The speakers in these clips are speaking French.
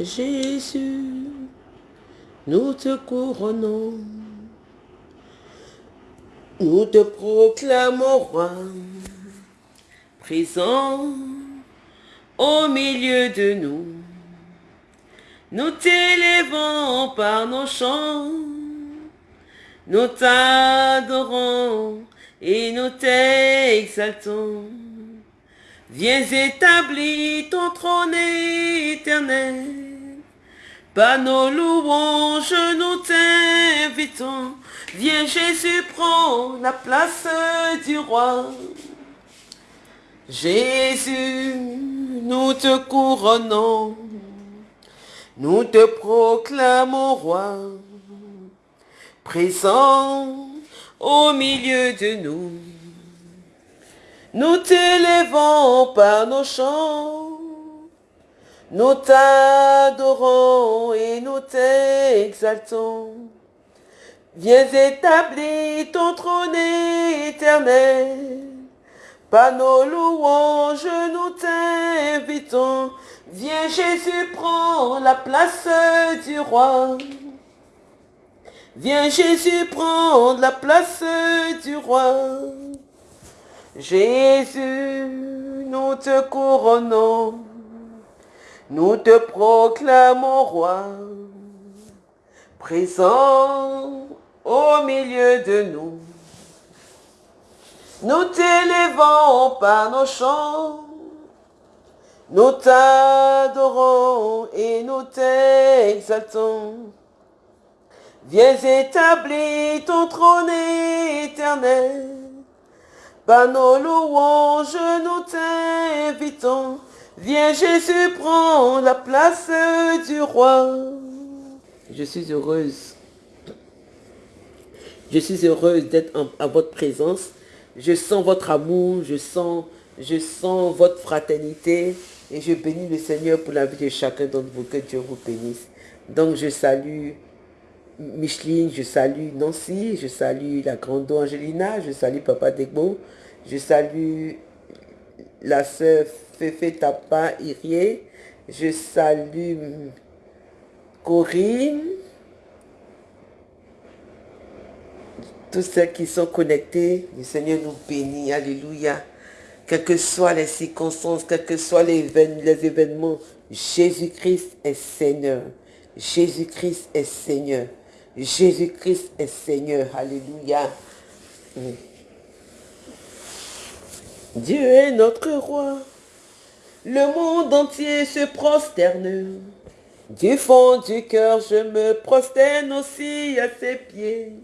Jésus, nous te couronnons. Nous te proclamons roi, présent au milieu de nous. Nous t'élèvons par nos chants, nous t'adorons et nous t'exaltons. Viens établir ton trône éternel, par nos louanges nous t'invitons Viens Jésus, prends la place du roi. Jésus, nous te couronnons, nous te proclamons roi, présent au milieu de nous. Nous t'élèvons par nos chants, nous t'adorons et nous t'exaltons. Viens établir ton trône éternel. Par nos louanges, nous t'invitons. Viens Jésus, prends la place du roi. Viens Jésus, prends la place du roi. Jésus, nous te couronnons. Nous te proclamons roi. Présent au milieu de nous. Nous t'élèvons par nos chants, nous t'adorons et nous t'exaltons. Viens établir ton trône éternel, par nos louanges nous t'invitons. Viens Jésus, prends la place du roi. Je suis heureuse je suis heureuse d'être à votre présence. Je sens votre amour, je sens, votre fraternité. Et je bénis le Seigneur pour la vie de chacun d'entre vous. Que Dieu vous bénisse. Donc je salue Micheline, je salue Nancy, je salue la grande Angelina, je salue Papa Degbo, je salue la sœur Fefe Tapa Irie, je salue Corinne, tous ceux qui sont connectés, le Seigneur nous bénit, alléluia. Quelles que soient les circonstances, quels que soient les, les événements, Jésus-Christ est Seigneur. Jésus-Christ est Seigneur. Jésus-Christ est Seigneur. Alléluia. Dieu est notre roi. Le monde entier se prosterne. Du fond du cœur, je me prosterne aussi à ses pieds.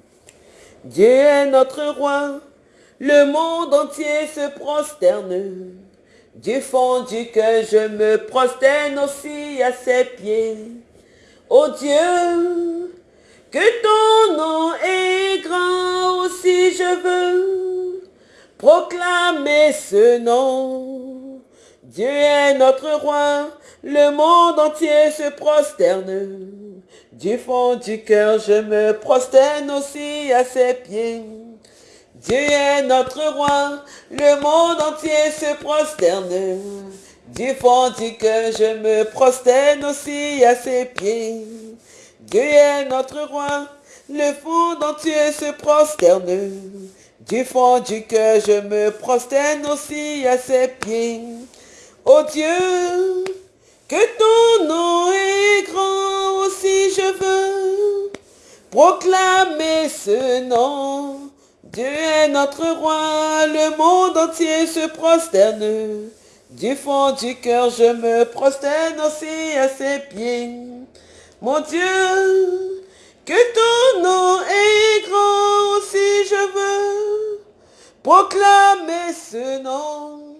Dieu est notre roi, le monde entier se prosterne. Du fond du cœur, je me prosterne aussi à ses pieds. Ô Dieu, que ton nom est grand aussi je veux proclamer ce nom. Dieu est notre roi, le monde entier se prosterne. Du fond du cœur, je me prosterne aussi à ses pieds. Dieu est notre roi, le monde entier se prosterne. Du fond du cœur, je me prosterne aussi à ses pieds. Dieu est notre roi, le fond entier se prosterne. Du fond du cœur, je me prosterne aussi à ses pieds. Oh Dieu, que ton nom est grand aussi je veux proclamer ce nom. Dieu est notre roi, le monde entier se prosterne. Du fond du cœur, je me prosterne aussi à ses pieds. Mon Dieu, que ton nom est grand aussi je veux proclamer ce nom.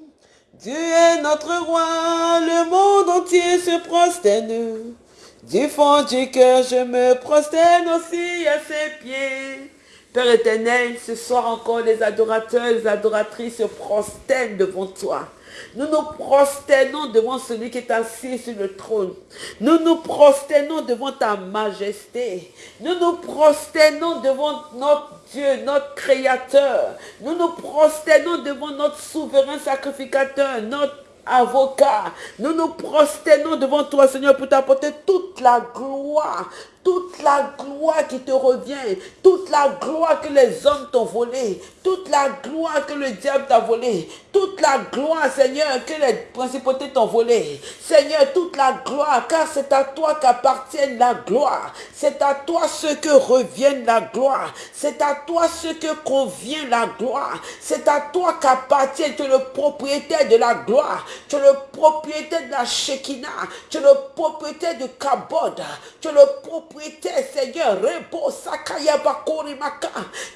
Dieu est notre roi, le monde entier se prosterne. Du fond du cœur, je me prosterne aussi à ses pieds. Père éternel, ce soir encore, les adorateurs, les adoratrices se prosternent devant toi. Nous nous prosternons devant celui qui est assis sur le trône. Nous nous prosternons devant ta majesté. Nous nous prosternons devant notre Dieu, notre Créateur. Nous nous prosternons devant notre souverain sacrificateur, notre avocat. Nous nous prosternons devant toi, Seigneur, pour t'apporter toute la gloire, toute la gloire qui te revient, toute la gloire que les hommes t'ont volée, toute la gloire que le diable t'a volée, toute la gloire, Seigneur, que les principautés t'ont volée. Seigneur, toute la gloire, car c'est à toi qu'appartient la gloire. C'est à toi ce que revient la gloire. C'est à toi ce que convient la gloire. C'est à toi qu'appartient, tu es le propriétaire de la gloire. Tu es le propriétaire de la Shekinah. Tu es le propriétaire de Kabod. Tu es le propriétaire Seigneur,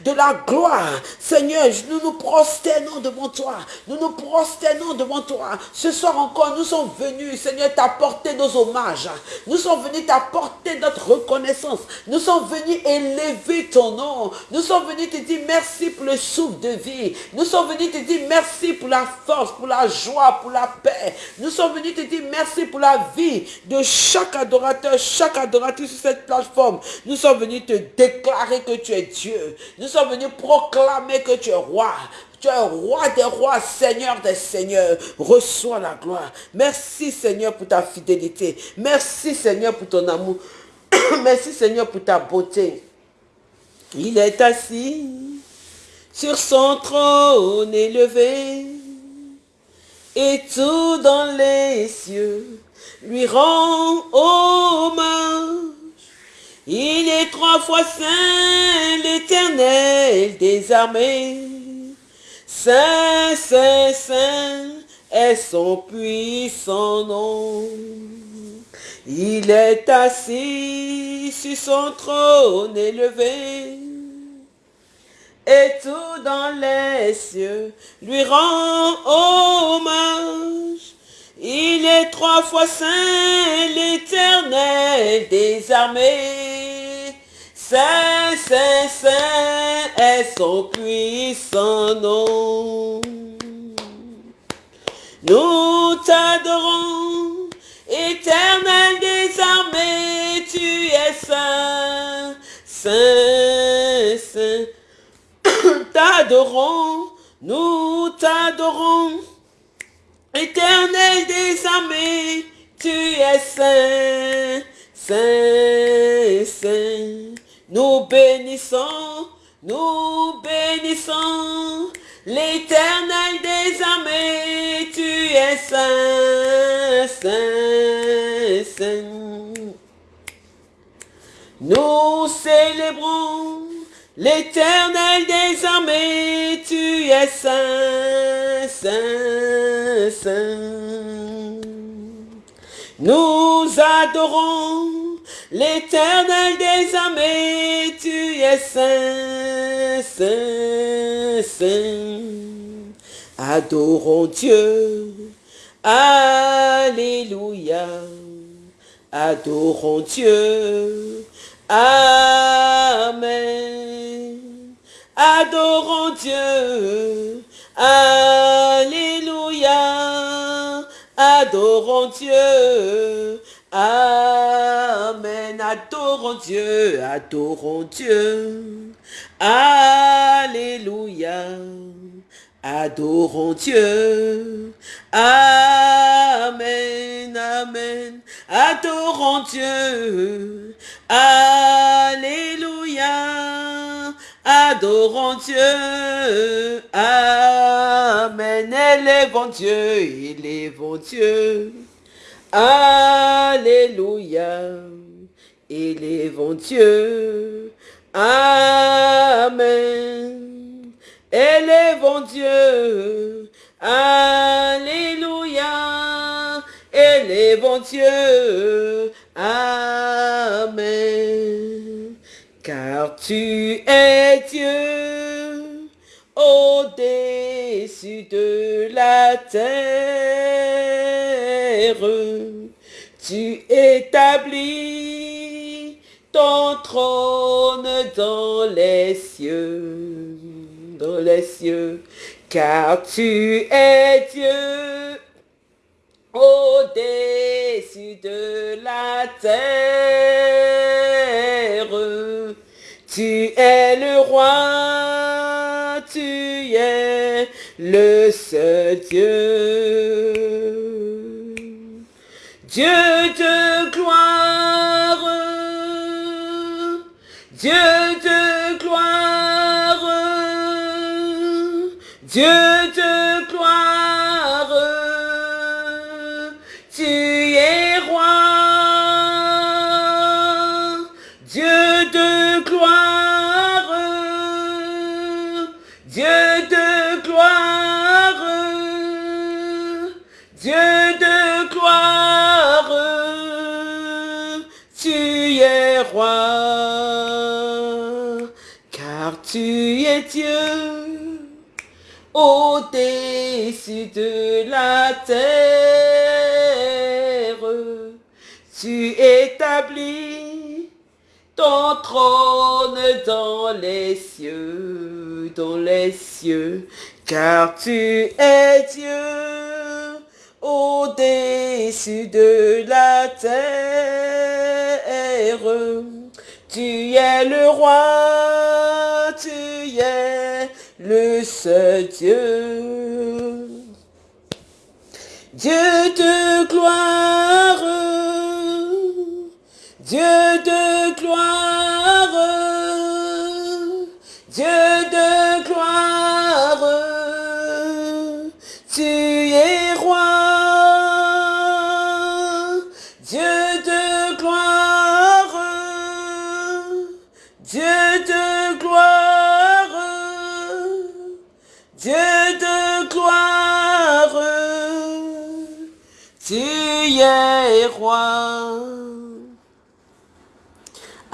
de la gloire. Seigneur, nous nous prosternons devant toi. Nous nous prosternons devant toi. Ce soir encore, nous sommes venus, Seigneur, t'apporter nos hommages. Nous sommes venus t'apporter notre reconnaissance. Nous sommes venus élever ton nom. Nous sommes venus te dire merci pour le souffle de vie. Nous sommes venus te dire merci pour la force, pour la joie, pour la paix. Nous sommes venus te dire merci pour la vie de chaque adorateur, chaque adoratrice cette plateforme. Nous sommes venus te déclarer que tu es Dieu. Nous sommes venus proclamer que tu es roi. Tu es roi des rois, Seigneur des seigneurs. Reçois la gloire. Merci Seigneur pour ta fidélité. Merci Seigneur pour ton amour. Merci Seigneur pour ta beauté. Il est assis sur son trône élevé et tout dans les cieux lui rend hommage. Il est trois fois saint, l'éternel des armées. Saint, saint, saint est son puissant nom. Il est assis sur son trône élevé. Et tout dans les cieux lui rend hommage. Il est trois fois saint, l'éternel des armées. Saint, saint, saint est son puissant nom. Nous t'adorons, éternel des armées, tu es saint, saint, saint. T'adorons, nous t'adorons. Éternel des armées, tu es saint, saint, saint. Nous bénissons, nous bénissons l'éternel des armées, tu es saint, saint, saint. Nous célébrons L'éternel des armées, tu es saint, saint, saint. Nous adorons l'éternel des armées, tu es saint, saint, saint. Adorons Dieu, Alléluia. Adorons Dieu, Amen. Adorons Dieu. Alléluia. Adorons Dieu. Amen. Adorons Dieu. Adorons Dieu. Alléluia. Adorons Dieu. Amen, Amen. Adorons Dieu. Alléluia. Adorons Dieu. Amen. Élèvons Dieu. Élèvons Dieu. Alléluia. Élèvons Dieu. Amen. Élèvons Dieu. Alléluia. Élèvons Dieu. Amen. Car tu es Dieu au-dessus de la terre. Tu établis ton trône dans les cieux, dans les cieux, car tu es Dieu au-dessus de la terre. Tu es le roi, tu es le seul Dieu. Dieu au-dessus de la terre. Tu établis ton trône dans les cieux, dans les cieux, car tu es Dieu au-dessus de la terre. Tu es le roi, le seul Dieu. Dieu de gloire, Dieu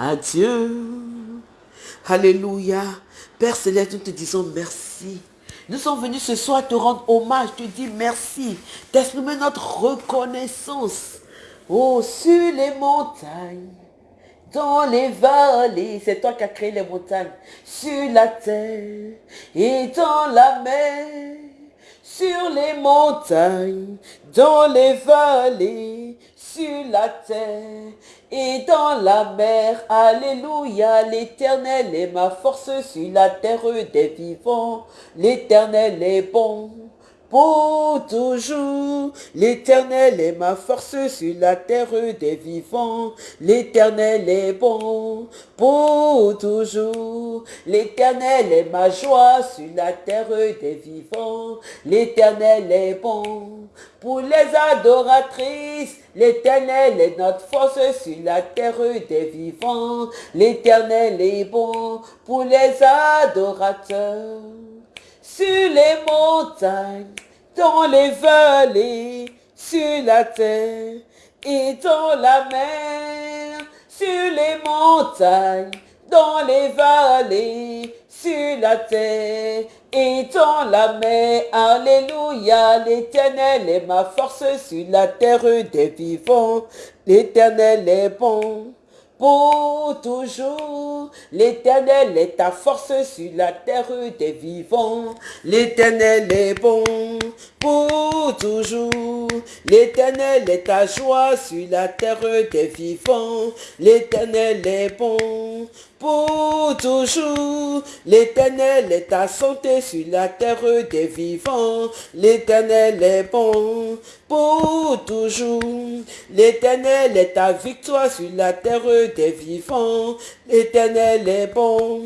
Adieu. Alléluia. Père Céleste, nous te disons merci. Nous sommes venus ce soir te rendre hommage, te dire merci, t'exprimer notre reconnaissance. Oh, sur les montagnes, dans les vallées, c'est toi qui as créé les montagnes, sur la terre et dans la mer, sur les montagnes, dans les vallées, sur la terre et dans la mer. Alléluia, l'éternel est ma force sur la terre des vivants. L'éternel est bon pour toujours. L'éternel est ma force sur la terre des vivants. L'éternel est bon pour toujours. L'éternel est ma joie sur la terre des vivants. L'éternel est bon pour les adoratrices. L'éternel est notre force sur la terre des vivants. L'éternel est bon pour les adorateurs sur les montagnes, dans les vallées, sur la terre et dans la mer, sur les montagnes, dans les vallées, sur la terre et dans la mer. Alléluia, l'éternel est ma force sur la terre des vivants. L'éternel est bon pour toujours. L'éternel est ta force sur la terre des vivants. L'éternel est bon pour toujours. L'éternel est ta joie sur la terre des vivants. L'éternel est bon pour toujours. L'éternel est ta santé sur la terre des vivants. L'éternel est bon pour toujours. L'éternel est ta victoire sur la terre des vivants. L'éternel est bon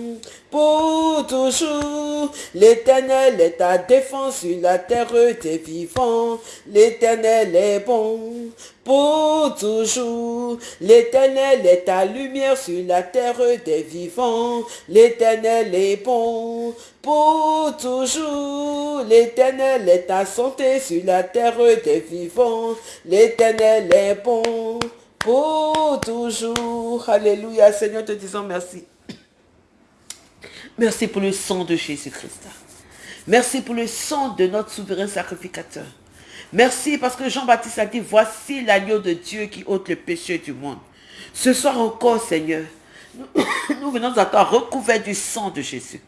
pour toujours. L'éternel est ta défense sur la terre des vivants. L'éternel est bon pour toujours. L'éternel est ta lumière sur la terre des vivants. L'éternel est bon pour toujours. L'éternel est ta santé sur la terre des vivants. L'éternel est bon pour toujours. Alléluia. Seigneur, te disons merci. Merci pour le sang de Jésus-Christ. Merci pour le sang de notre souverain sacrificateur. Merci parce que Jean-Baptiste a dit, voici l'agneau de Dieu qui ôte le péché du monde. Ce soir encore, Seigneur, nous, venons à toi recouverts du sang de Jésus.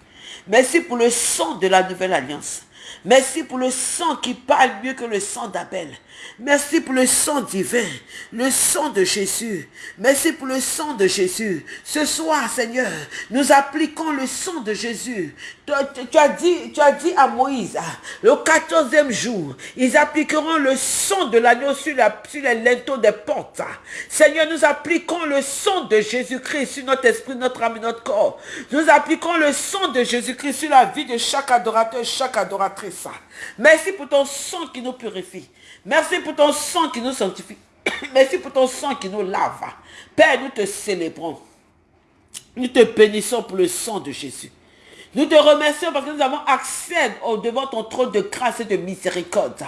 Merci pour le sang de la nouvelle alliance. Merci pour le sang qui parle mieux que le sang d'Abel. Merci pour le sang divin, le sang de Jésus. Merci pour le sang de Jésus. Ce soir, Seigneur, nous appliquons le sang de Jésus. Tu, as, dit, tu as dit à Moïse, le quatorzième jour, ils appliqueront le sang de l'agneau sur, les linteaux des portes. Seigneur, nous appliquons le sang de Jésus-Christ sur notre esprit, notre âme et notre corps. Nous appliquons le sang de Jésus-Christ sur la vie de chaque adorateur, chaque adoratrice. Merci pour ton sang qui nous purifie. Merci pour ton sang qui nous sanctifie. Merci pour ton sang qui nous lave. Père, nous te célébrons. Nous te bénissons pour le sang de Jésus. Nous te remercions parce que nous avons accès au devant ton trône de grâce et de miséricorde.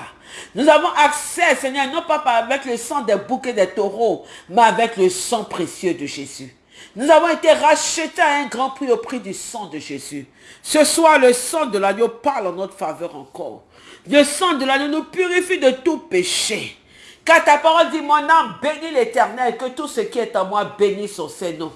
Nous avons accès, Seigneur, non pas avec le sang des bouquets des taureaux, mais avec le sang précieux de Jésus. Nous avons été rachetés à un grand prix au prix du sang de Jésus. Ce soir, le sang de l'agneau parle en notre faveur encore. Le sang de l'agneau nous purifie de tout péché. Car ta parole dit, mon âme bénit l'éternel, que tout ce qui est en moi bénisse son Seigneur.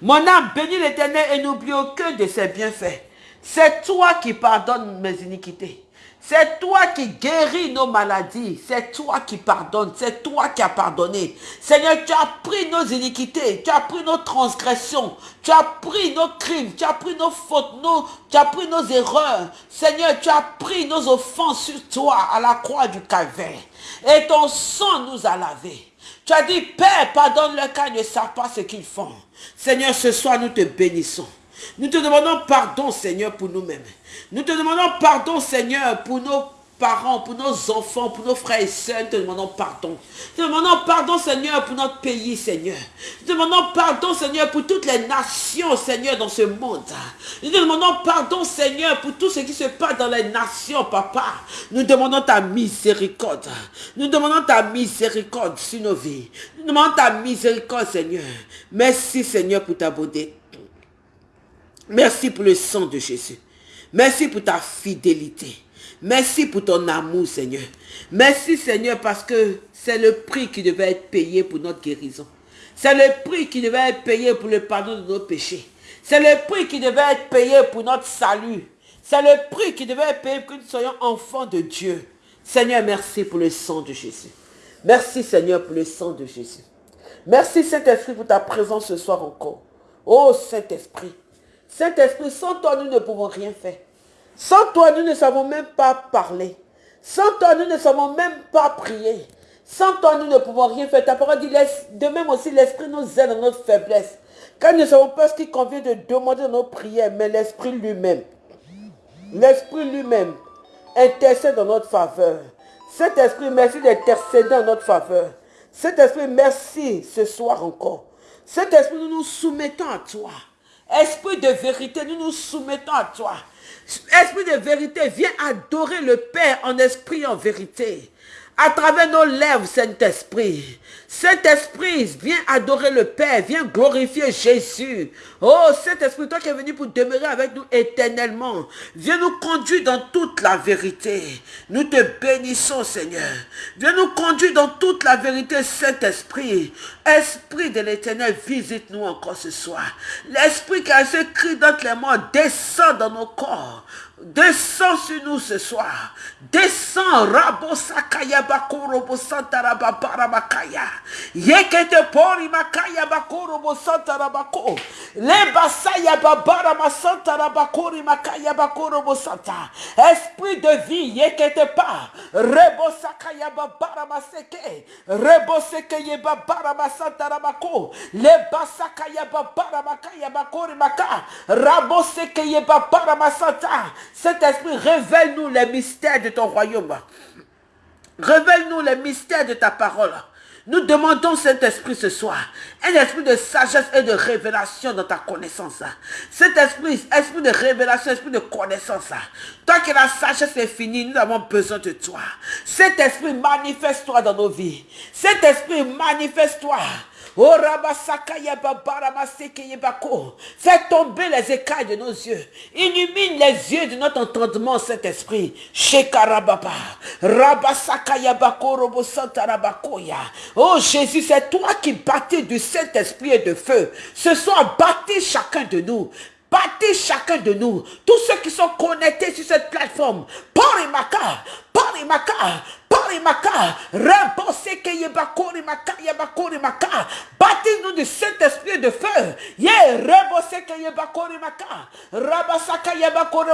Mon âme bénit l'éternel et n'oublie aucun de ses bienfaits. C'est toi qui pardonnes mes iniquités. C'est toi qui guéris nos maladies. C'est toi qui pardonnes. C'est toi qui as pardonné. Seigneur, tu as pris nos iniquités. Tu as pris nos transgressions. Tu as pris nos crimes. Tu as pris nos fautes. Nos, tu as pris nos erreurs. Seigneur, tu as pris nos offenses sur toi à la croix du calvaire. Et ton sang nous a lavés. Tu as dit, Père, pardonne-le car ils ne savent pas ce qu'ils font. Seigneur, ce soir, nous te bénissons. Nous te demandons pardon, Seigneur, pour nous-mêmes. Nous te demandons pardon, Seigneur, pour nos parents, pour nos enfants, pour nos frères et sœurs. Nous te demandons pardon. Nous te demandons pardon, Seigneur, pour notre pays, Seigneur. Nous te demandons pardon, Seigneur, pour toutes les nations, Seigneur, dans ce monde. Nous te demandons pardon, Seigneur, pour tout ce qui se passe dans les nations, Papa. Nous demandons ta miséricorde. Nous demandons ta miséricorde sur nos vies. Nous demandons ta miséricorde, Seigneur. Merci, Seigneur, pour ta beauté. Merci pour le sang de Jésus. Merci pour ta fidélité. Merci pour ton amour, Seigneur. Merci, Seigneur, parce que c'est le prix qui devait être payé pour notre guérison. C'est le prix qui devait être payé pour le pardon de nos péchés. C'est le prix qui devait être payé pour notre salut. C'est le prix qui devait être payé pour que nous soyons enfants de Dieu. Seigneur, merci pour le sang de Jésus. Merci, Seigneur, pour le sang de Jésus. Merci, Saint-Esprit, pour ta présence ce soir encore. Oh, Saint-Esprit, Saint-Esprit, sans toi, nous ne pouvons rien faire. Sans toi, nous ne savons même pas parler. Sans toi, nous ne savons même pas prier. Sans toi, nous ne pouvons rien faire. Ta parole dit, de même aussi, l'Esprit nous aide dans notre faiblesse. Car nous ne savons pas ce qui convient de demander dans nos prières, mais l'Esprit lui-même, l'Esprit lui-même intercède dans notre faveur. Cet Esprit, merci d'intercéder en notre faveur. Cet Esprit, merci ce soir encore. Cet Esprit, nous nous soumettons à toi. Esprit de vérité, nous nous soumettons à toi. Esprit de vérité, viens adorer le Père en esprit et en vérité à travers nos lèvres, Saint-Esprit. Saint-Esprit, viens adorer le Père, viens glorifier Jésus. Oh, Saint-Esprit, toi qui es venu pour demeurer avec nous éternellement, viens nous conduire dans toute la vérité. Nous te bénissons, Seigneur. Viens nous conduire dans toute la vérité, Saint-Esprit. Esprit de l'éternel, visite-nous encore ce soir. L'Esprit qui a écrit dans les morts descend dans nos corps. Descends sur nous ce soir. Descends. Rabo sakaya bakoro bo santa rababara bakaya. Yekete pori makaya bakoro bo santa rabako. Le basaya babara ma santa rabakori makaya bakoro bo santa. Esprit de vie, yekete pa. Rebo sakaya babara maseke. Rebo seke ye babara ma santa rabako. Le basakaya babara makaya bakori maka. Rabo seke ye babara ma santa. Saint-Esprit, révèle-nous les mystères de ton royaume. Révèle-nous les mystères de ta parole. Nous demandons, Saint-Esprit, ce soir, un esprit de sagesse et de révélation dans ta connaissance. Cet esprit, esprit de révélation, esprit de connaissance. Tant que la sagesse est finie, nous avons besoin de toi. Cet esprit, manifeste-toi dans nos vies. Cet esprit, manifeste-toi. Oh, Fais tomber les écailles de nos yeux. Illumine les yeux de notre entendement, cet esprit. Oh Jésus, c'est toi qui bâtis du Saint-Esprit et de feu. Ce soir, bâtis chacun de nous. Bâtis chacun de nous. Tous ceux qui sont connectés sur cette plateforme. Parimaka, Parimaka, Porimaka, Rebose Maka, Maka, baptise-nous du Saint-Esprit de feu. Ye, Rebose Keyebakori Maka, Rabasaka Yabakori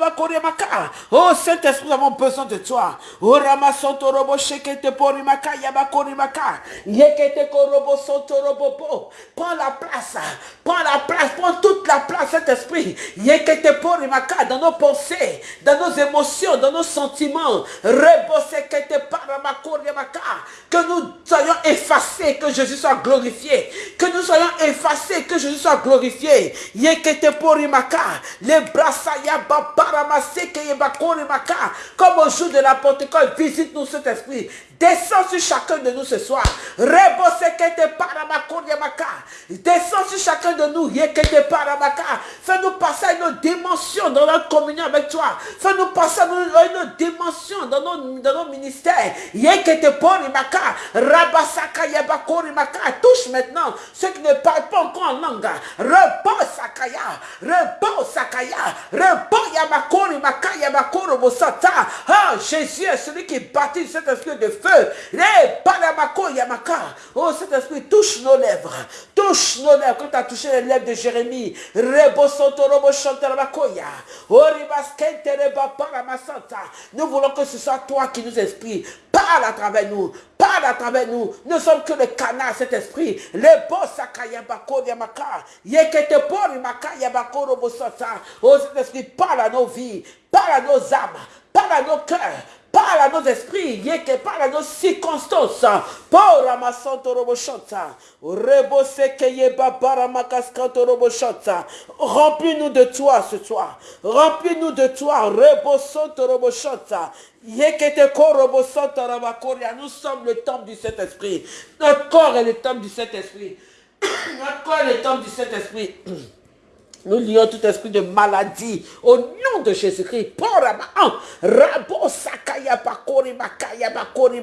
Bakori Maka. Oh Saint-Esprit, nous avons besoin de toi. Oh Ramasonto Robo Shekete Porimaka, Yabakori Maka, Yekete Korobo Sonto Robo. Prends la place, prends la place, prends toute la place, Saint-Esprit. Yekete Porimaka, dans nos pensées, dans nos émotions, dans nos sentiments. Rebose que nous soyons effacés, que Jésus soit glorifié. Que nous soyons effacés, que Jésus soit glorifié. Yekete porimaka, les brasaya Comme au jour de la Pentecôte, visite-nous cet esprit. Descends sur chacun de nous ce soir. Descends sur chacun de nous. Fais-nous passer à une dimension dans notre communion avec toi. Fais-nous passer à une dimension dans nos, dans nos ministères. Touche maintenant ceux qui ne parlent pas encore en langue. Repos sakaya. Repos sakaya. Repos yamakori makaya makoro bosata. Ah, Jésus celui qui bâtit cet esprit de feu. Oh, cet esprit touche nos lèvres. Touche nos lèvres. Quand tu as touché les lèvres de Jérémie. Nous voulons que ce soit toi qui nous explique. Parle à travers nous. Parle à travers nous. Nous sommes que le canal, cet esprit. Le bosakayabako yamaka. Yekete pori makayabako robosata. Oh, cet esprit, parle à nos vies. Parle à nos âmes. Parle à nos cœurs parle à nos esprits, que parle à nos circonstances. Pour Ramasanto Robochanta, Rebose Keyeba Baramakaskanto Robochanta. Remplis-nous de toi ce soir. Remplis-nous de toi. Rebosonto Robochanta. Nous sommes le temple du Saint-Esprit. Notre corps est le temple du Saint-Esprit. Notre corps est le temple du Saint-Esprit. Nous lions tout esprit de maladie au nom de Jésus-Christ. Rabo sakaya bakori makaya bakori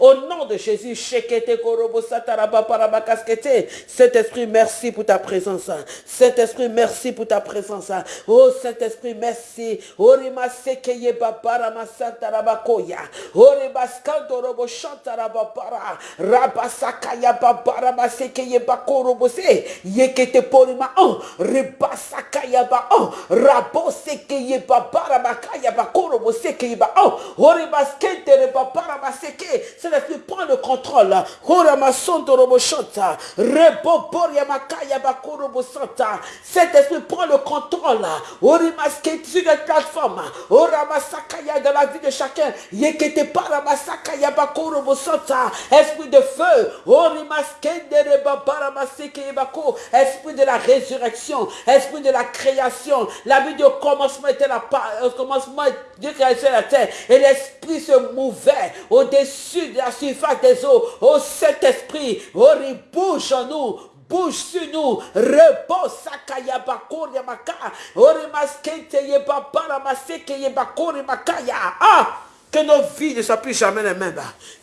Au nom de Jésus, shekete korobo sataraba parabakaskete. Saint-Esprit, merci pour ta présence. Saint-Esprit, merci pour ta présence. Oh Saint-Esprit, merci. Orima sekeye babara masantarabakoya. Orima skandorobo chantaraba para. Rabasakaya babara masekeye bakorobo se. Yekete porima. Reba basakayaba. Oh rabo sekeyeba baramakayaba korobo sekeyeba. Oh horibaskente reba barabaseke c'est l'esprit prend le contrôle. Horamasonto robo shanta rebo boriamakayaba korobo santa cet esprit prend le contrôle. Horimaskente sur les plateformes horamasakaya dans la vie de chacun. Yekete baramasakayaba korobo santa esprit de feu. Horimaskente reba baramasekeyeba ko esprit de la résurrection esprit de la création. La vie du commencement était la au commencement, Dieu créait la terre. Et l'esprit se mouvait au-dessus de la surface des eaux. Oh Saint-Esprit, oh, bouge en nous, bouge sur nous, repose sakaya bakori maka, orimaskente yebabara maseke yebakori makaya. Ah! Que nos vies ne soient plus jamais les mêmes.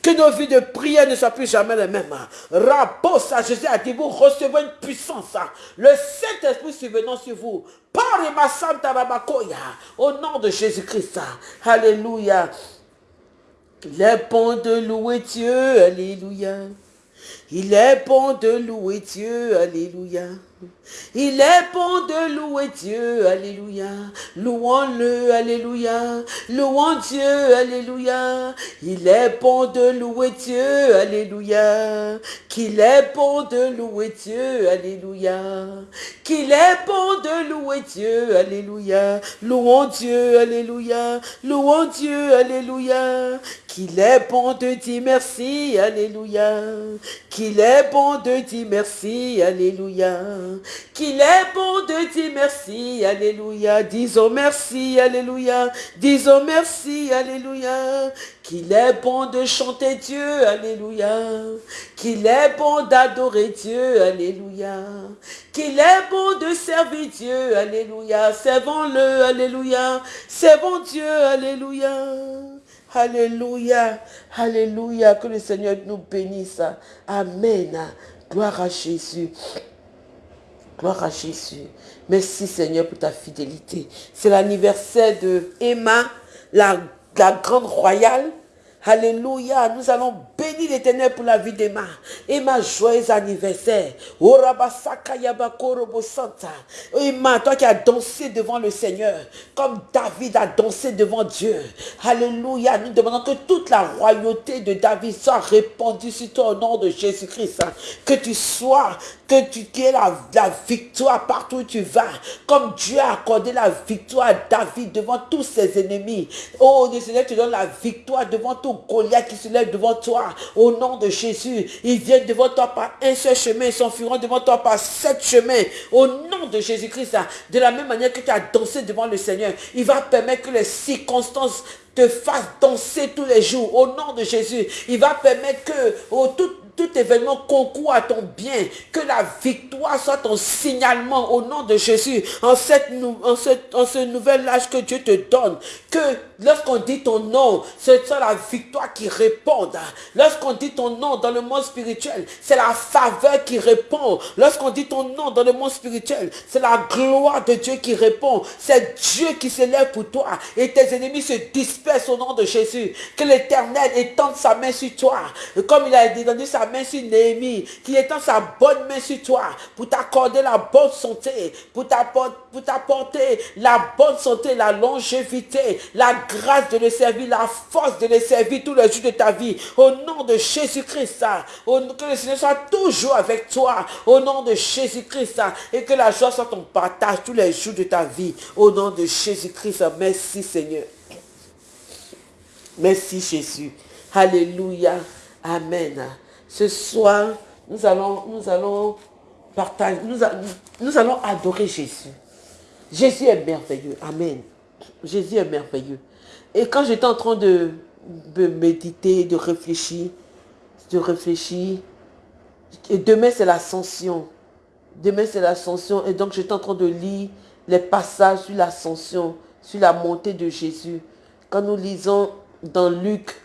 Que nos vies de prière ne soient plus jamais les mêmes. ça, Jésus a dit, vous recevez une puissance. Le Saint-Esprit survenant sur vous. Par ma Santa Au nom de Jésus-Christ. Alléluia. Il est bon de louer Dieu. Alléluia. Il est bon de louer Dieu. Alléluia. Il est bon de louer Dieu, alléluia. Louons-le, alléluia. Louons Dieu, alléluia. Il est bon de louer Dieu, alléluia. Qu'il est bon de louer Dieu, alléluia. Qu'il est bon de louer Dieu, alléluia. Louons Dieu, alléluia. Louons Dieu, alléluia. Qu'il est bon de dire merci, alléluia. Qu'il est bon de dire merci, alléluia qu'il est bon de dire merci, alléluia. Disons merci, alléluia. Disons merci, alléluia. Qu'il est bon de chanter Dieu, alléluia. Qu'il est bon d'adorer Dieu, alléluia. Qu'il est bon de servir Dieu, alléluia. Servons-le, alléluia. Servons Dieu, alléluia. Alléluia, alléluia, que le Seigneur nous bénisse. Amen. Gloire à Jésus. Gloire à Jésus. Merci Seigneur pour ta fidélité. C'est l'anniversaire de Emma, la, grande royale. Alléluia. Nous allons bénir l'éternel pour la vie d'Emma. Emma, joyeux anniversaire. Emma, toi qui as dansé devant le Seigneur, comme David a dansé devant Dieu. Alléluia. Nous demandons que toute la royauté de David soit répandue sur toi au nom de Jésus-Christ. Que tu sois, que tu aies la, victoire partout où tu vas. Comme Dieu a accordé la victoire à David devant tous ses ennemis. Oh, Seigneur te donne la victoire devant tout Goliath qui se lève devant toi. Au nom de Jésus, ils viennent devant toi par un seul chemin, ils s'enfuiront devant toi par sept chemins. Au nom de Jésus-Christ, de la même manière que tu as dansé devant le Seigneur, il va permettre que les circonstances te fassent danser tous les jours. Au nom de Jésus, il va permettre que oh, tout événement concourt à ton bien. Que la victoire soit ton signalement au nom de Jésus. En, cette, en, ce, en ce nouvel âge que Dieu te donne. Que lorsqu'on dit ton nom, c'est la victoire qui répond. Lorsqu'on dit ton nom dans le monde spirituel, c'est la faveur qui répond. Lorsqu'on dit ton nom dans le monde spirituel, c'est la gloire de Dieu qui répond. C'est Dieu qui se lève pour toi. Et tes ennemis se dispersent au nom de Jésus. Que l'éternel étende sa main sur toi. Comme il a dit dans sa main sur Néhémie, qui étend sa bonne main sur toi pour t'accorder la bonne santé, pour t'apporter la bonne santé, la longévité, la grâce de le servir, la force de le servir tous les jours de ta vie. Au nom de Jésus-Christ, que le Seigneur soit toujours avec toi. Au nom de Jésus-Christ, et que la joie soit ton partage tous les jours de ta vie. Au nom de Jésus-Christ, merci Seigneur. Merci Jésus. Alléluia. Amen. Ce soir, nous allons, nous allons partager, nous, allons adorer Jésus. Jésus est merveilleux. Amen. Jésus est merveilleux. Et quand j'étais en train de, méditer, de réfléchir, de réfléchir, et demain c'est l'ascension. Demain c'est l'ascension. Et donc j'étais en train de lire les passages sur l'ascension, sur la montée de Jésus. Quand nous lisons dans Luc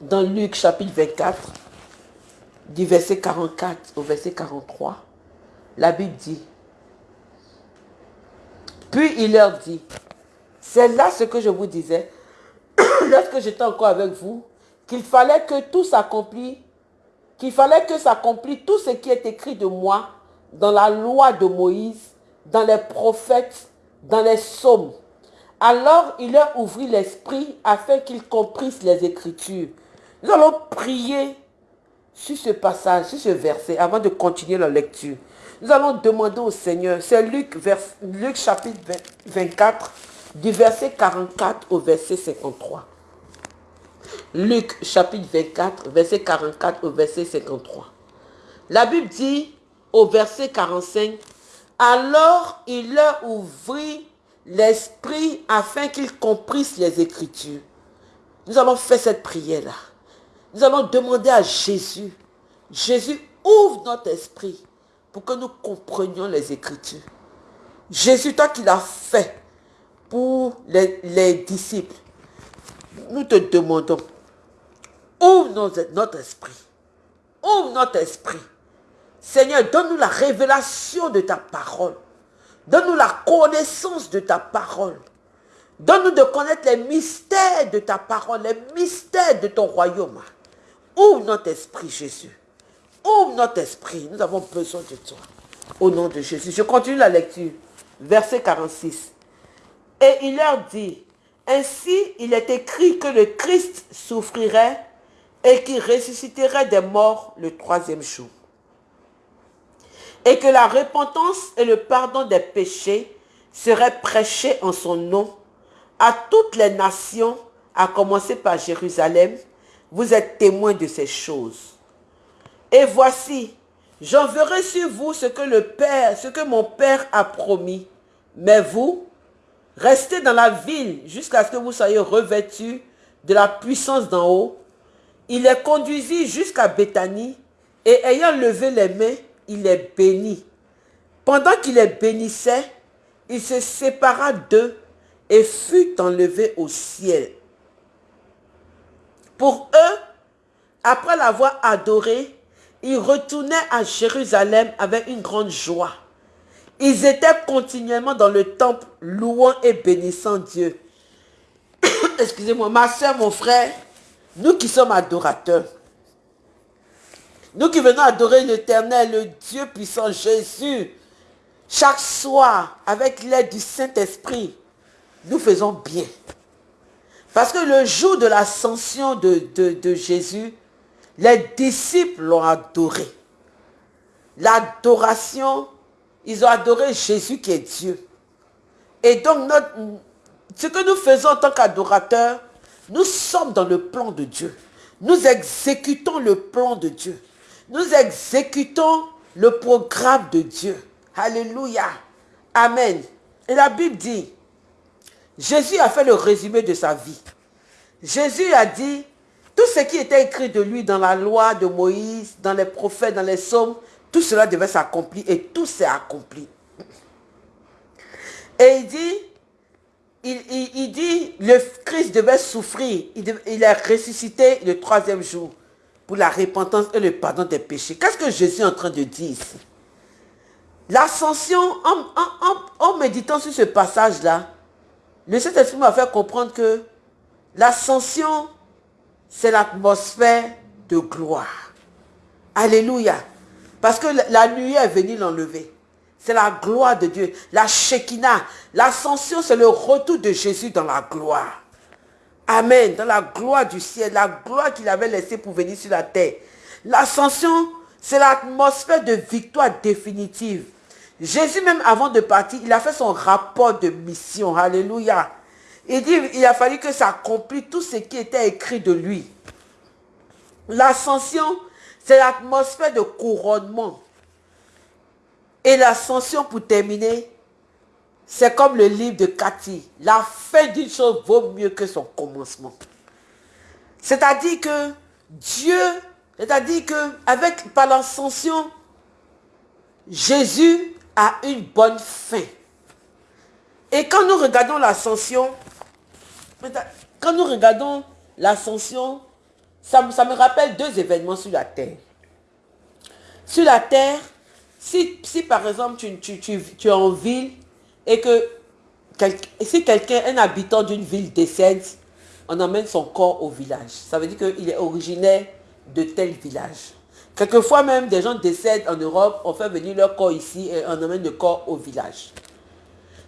dans Luc chapitre 24, du verset 44 au verset 43, la Bible dit, puis il leur dit, c'est là ce que je vous disais, lorsque j'étais encore avec vous, qu'il fallait que tout s'accomplisse, qu'il fallait que s'accomplisse tout ce qui est écrit de moi dans la loi de Moïse, dans les prophètes, dans les psaumes. Alors il leur ouvrit l'esprit afin qu'ils comprissent les Écritures. Nous allons prier sur ce passage, sur ce verset, avant de continuer la lecture. Nous allons demander au Seigneur, c'est Luc, Luc chapitre 24, du verset 44 au verset 53. Luc chapitre 24, verset 44 au verset 53. La Bible dit au verset 45, alors il leur ouvrit l'esprit afin qu'ils comprissent les Écritures. Nous allons faire cette prière-là. Nous allons demander à Jésus, Jésus, ouvre notre esprit pour que nous comprenions les Écritures. Jésus, toi qui l'as fait pour les, disciples, nous te demandons, ouvre notre esprit. Ouvre notre esprit. Seigneur, donne-nous la révélation de ta parole. Donne-nous la connaissance de ta parole. Donne-nous de connaître les mystères de ta parole, les mystères de ton royaume. Ouvre notre esprit, Jésus. Ouvre notre esprit. Nous avons besoin de toi. Au nom de Jésus. Je continue la lecture. Verset 46. Et il leur dit, ainsi il est écrit que le Christ souffrirait et qu'il ressusciterait des morts le troisième jour. Et que la repentance et le pardon des péchés seraient prêchés en son nom à toutes les nations, à commencer par Jérusalem. Vous êtes témoins de ces choses. Et voici, j'enverrai sur vous ce que ce que mon Père a promis. Mais vous, restez dans la ville jusqu'à ce que vous soyez revêtus de la puissance d'en haut. Il les conduisit jusqu'à Béthanie et ayant levé les mains, il les bénit. Pendant qu'il les bénissait, il se sépara d'eux et fut enlevé au ciel. Pour eux, après l'avoir adoré, ils retournaient à Jérusalem avec une grande joie. Ils étaient continuellement dans le temple, louant et bénissant Dieu. excusez-moi, ma soeur, mon frère, nous qui sommes adorateurs, nous qui venons adorer l'éternel, le Dieu puissant Jésus, chaque soir, avec l'aide du Saint-Esprit, nous faisons bien. Parce que le jour de l'ascension de, Jésus, les disciples l'ont adoré. L'adoration, ils ont adoré Jésus qui est Dieu. Et donc, ce que nous faisons en tant qu'adorateurs, nous sommes dans le plan de Dieu. Nous exécutons le plan de Dieu. Nous exécutons le programme de Dieu. Alléluia. Amen. Et la Bible dit, Jésus a fait le résumé de sa vie. Jésus a dit, tout ce qui était écrit de lui dans la loi de Moïse, dans les prophètes, dans les psaumes, tout cela devait s'accomplir et tout s'est accompli. Et il dit, il, dit, le Christ devait souffrir. Il, est ressuscité le troisième jour pour la repentance et le pardon des péchés. Qu'est-ce que Jésus est en train de dire L'ascension, en, méditant sur ce passage-là, le Saint-Esprit m'a fait comprendre que l'ascension, c'est l'atmosphère de gloire. Alléluia. Parce que la nuit est venue l'enlever. C'est la gloire de Dieu. La Shekinah. L'ascension, c'est le retour de Jésus dans la gloire. Amen. Dans la gloire du ciel. La gloire qu'il avait laissée pour venir sur la terre. L'ascension, c'est l'atmosphère de victoire définitive. Jésus, même avant de partir, il a fait son rapport de mission. Alléluia. Il dit, il a fallu que ça accomplisse tout ce qui était écrit de lui. L'ascension, c'est l'atmosphère de couronnement. Et l'ascension, pour terminer, c'est comme le livre de Cathy. La fin d'une chose vaut mieux que son commencement. C'est-à-dire que Dieu, c'est-à-dire que avec par l'ascension, Jésus a une bonne fin. Et quand nous regardons l'ascension, quand nous regardons l'ascension, ça, me rappelle deux événements sur la terre. Sur la terre, si, si par exemple tu, es en ville et que si quelqu'un, un habitant d'une ville décède, on emmène son corps au village. Ça veut dire qu'il est originaire de tel village. Quelquefois même, des gens décèdent en Europe, on fait venir leur corps ici et on emmène le corps au village.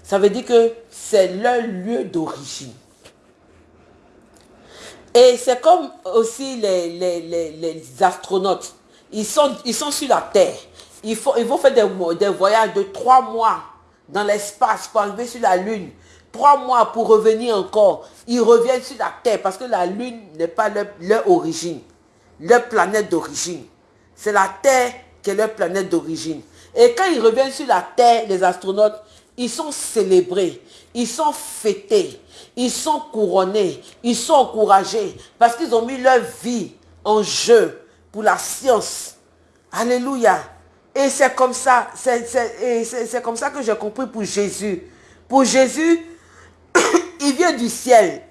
Ça veut dire que c'est leur lieu d'origine. Et c'est comme aussi les, les, astronautes. Ils sont, ils sont sur la Terre. Ils, faut, ils vont faire des, des voyages de trois mois dans l'espace pour arriver sur la Lune. Trois mois pour revenir encore. Ils reviennent sur la Terre parce que la Lune n'est pas leur, leur origine, leur planète d'origine. C'est la Terre qui est leur planète d'origine. Et quand ils reviennent sur la Terre, les astronautes, ils sont célébrés, ils sont fêtés, ils sont couronnés, ils sont encouragés parce qu'ils ont mis leur vie en jeu pour la science. Alléluia. Et c'est comme ça, c'est comme ça que j'ai compris pour Jésus. Pour Jésus, il vient du ciel.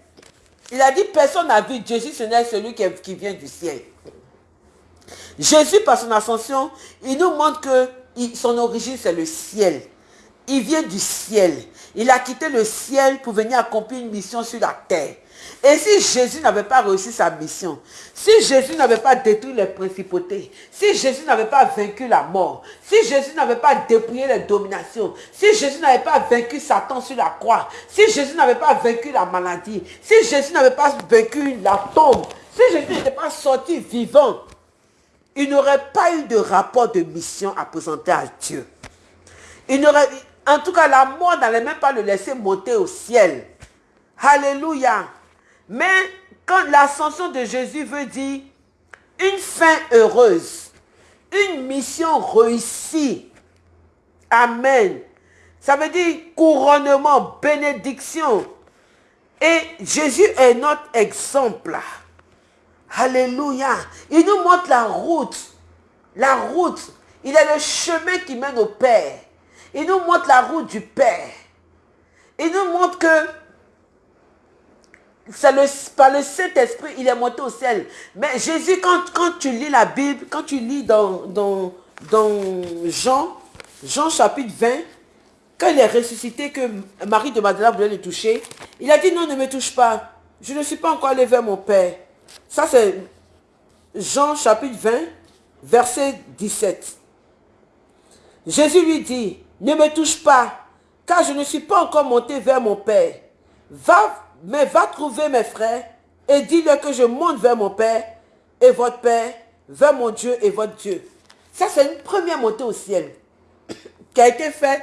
Il a dit, personne n'a vu Jésus, ce n'est celui qui, qui, vient du ciel. Jésus, par son ascension, il nous montre que son origine, c'est le ciel. Il vient du ciel. Il a quitté le ciel pour venir accomplir une mission sur la terre. Et si Jésus n'avait pas réussi sa mission, si Jésus n'avait pas détruit les principautés, si Jésus n'avait pas vaincu la mort, si Jésus n'avait pas dépouillé les dominations, si Jésus n'avait pas vaincu Satan sur la croix, si Jésus n'avait pas vaincu la maladie, si Jésus n'avait pas vaincu la tombe, si Jésus n'était pas sorti vivant, il n'aurait pas eu de rapport de mission à présenter à Dieu. Il n'aurait, en tout cas, la mort n'allait même pas le laisser monter au ciel. Alléluia. Mais quand l'ascension de Jésus veut dire une fin heureuse, une mission réussie. Amen. Ça veut dire couronnement, bénédiction. Et Jésus est notre exemple. Alléluia. Il nous montre la route. La route. Il est le chemin qui mène au Père. Il nous montre la route du Père. Il nous montre que le, par le Saint-Esprit, il est monté au ciel. Mais Jésus, quand, quand tu lis la Bible, quand tu lis dans, Jean, Jean chapitre 20, quand il est ressuscité, que Marie de Magdala voulait le toucher, il a dit non, ne me touche pas. je ne suis pas encore allé vers mon Père. Ça, c'est Jean chapitre 20, verset 17. Jésus lui dit, ne me touche pas, car je ne suis pas encore monté vers mon Père. Va, mais va trouver mes frères et dis-leur que je monte vers mon Père et votre Père, vers mon Dieu et votre Dieu. Ça, c'est une première montée au ciel qui a été faite,